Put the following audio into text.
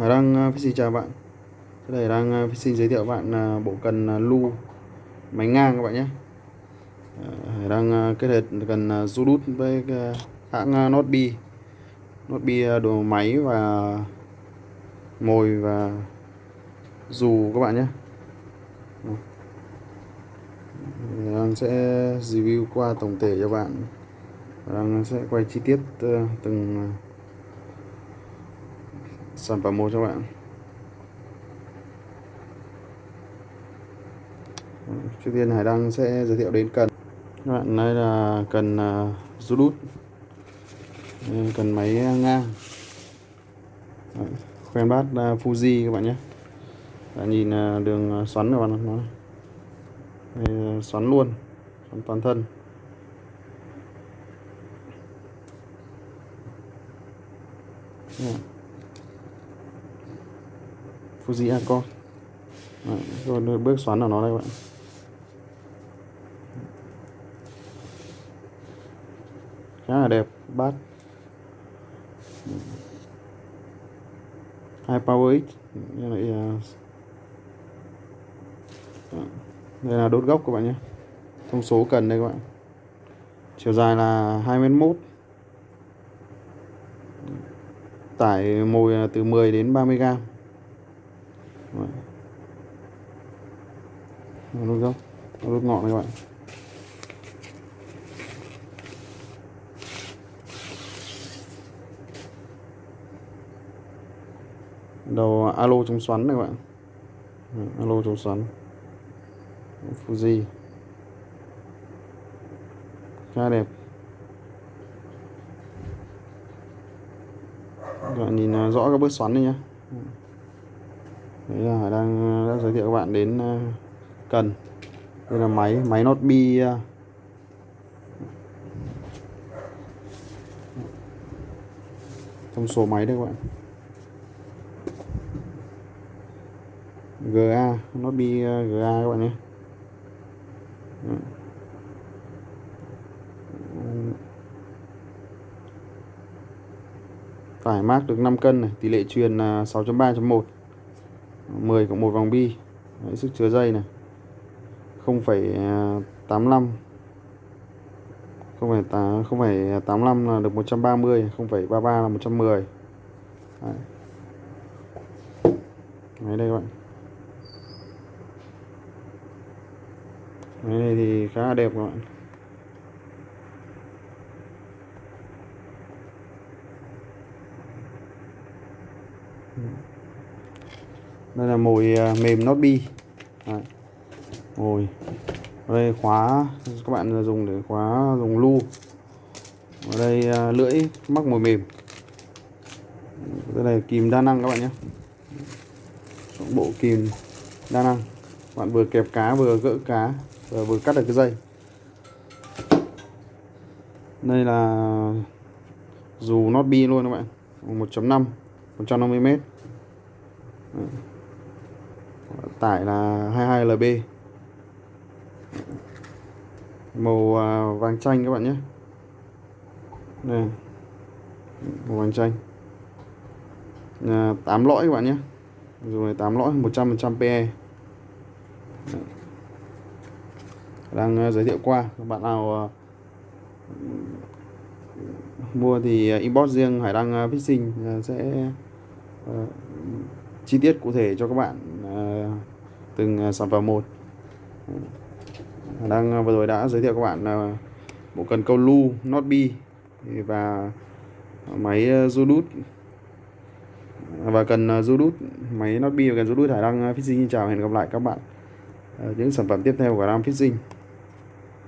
Hải Đăng Fishing à, chào bạn. Đây này đang à, Fishing giới thiệu bạn à, bộ cần lu máy ngang các bạn nhé. Đang Hải Đăng kết hợp cần uh, Zudut với hãng Notbi Notbi đồ máy và mồi và dù các bạn nhé. Đang sẽ review qua tổng thể cho bạn. Đang sẽ quay chi tiết từng sản phẩm một cho bạn. Trước tiên Hải Đăng sẽ giới thiệu đến cần. Các bạn đây là cần à, uh, Zudut cần máy à, ngang. Khoen bát uh, Fuji các bạn nhé. Bạn nhìn uh, đường xoắn các bạn nó đây, xoắn luôn xoắn toàn thân. Yeah. Fuji Accord Đấy, rồi bước xoắn vào nó đây bạn. Khá là đẹp bát. Hai power x đây là, đây là đốt gốc các bạn nhé. Thông số cần đây các bạn. Chiều dài là 21 tải mồi từ 10 đến 30 gram rút gốc. Rút ngọn này các bạn. Đầu à, alo chống xoắn này các bạn. Alo chống xoắn. Fuji. Khá đẹp. Các bạn nhìn à, rõ các bước xoắn này nhé đấy là Hải đang uh, đã giới thiệu các bạn đến uh, cần. Đây là máy máy nốt bi ờ, uh. thông số máy đây các bạn. GA nốt bi GA các bạn nhé. Tải mát được 5 cân này tỷ lệ truyền là 6.3.1 10 cộng 1 vòng bi Đấy, sức chứa dây này. 0,85 không phải à, tám không phải 85 là được 130 0,33 là 110 Đấy. Đấy đây các bạn. Đấy này thì khá là đẹp các bạn. Mm-hmm đây là mồi à, mềm nót bi Đấy. mồi. Ở đây khóa, các bạn dùng để khóa dùng lu. Ở đây à, lưỡi mắc mồi mềm. Đây là kìm đa năng các bạn nhé. Bộ kìm đa năng. Bạn vừa kẹp cá, vừa gỡ cá, và vừa cắt được cái dây. Đây là dù nót bi luôn các bạn. 1.5 150m tải là 22 lb màu à, vàng chanh các bạn nhé. Đây màu vàng chanh. À, 8 lõi các bạn nhé. Dùng này 8 lõi 100% PE đang à, giới thiệu qua các bạn nào à, mua thì inbox riêng Hải Đăng Fishing sẽ chi tiết cụ thể cho các bạn uh, từng uh, sản phẩm một. Đang uh, vừa rồi đã giới thiệu các bạn uh, bộ cần câu lu not bi và máy uh, và cần uh, máy not bi và cần Zudut Hải Đăng Fishing xin chào hẹn gặp lại các bạn uh, những sản phẩm tiếp theo của Đăng Fishing